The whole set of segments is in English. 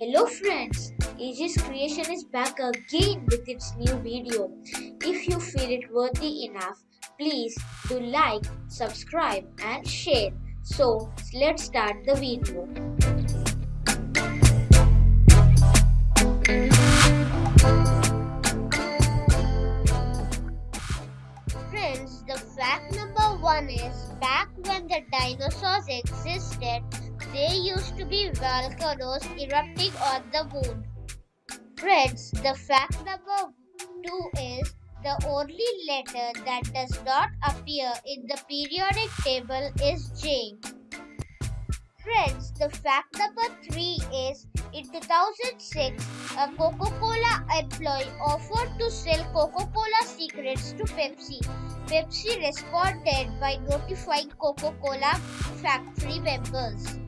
Hello friends, Aegis Creation is back again with its new video. If you feel it worthy enough, please do like, subscribe and share. So let's start the video. Friends, the fact number one is back when the dinosaurs existed, there used to be volcanoes erupting on the moon. Friends, the fact number two is the only letter that does not appear in the periodic table is J. Friends, the fact number three is in 2006, a Coca Cola employee offered to sell Coca Cola secrets to Pepsi. Pepsi responded by notifying Coca Cola factory members.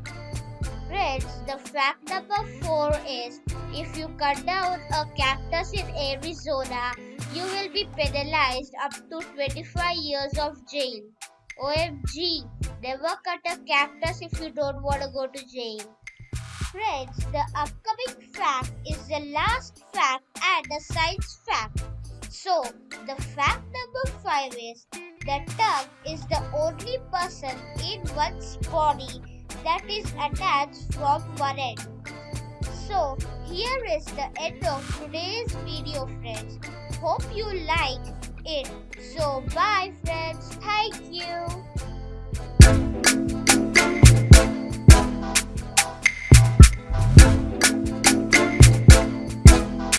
Friends, the fact number 4 is if you cut down a cactus in Arizona, you will be penalized up to 25 years of jail. OMG, never cut a cactus if you don't want to go to jail. Friends, the upcoming fact is the last fact and a science fact. So, the fact number 5 is the tongue is the only person in one's body that is attached from one end. So here is the end of today's video friends. Hope you like it. So bye friends.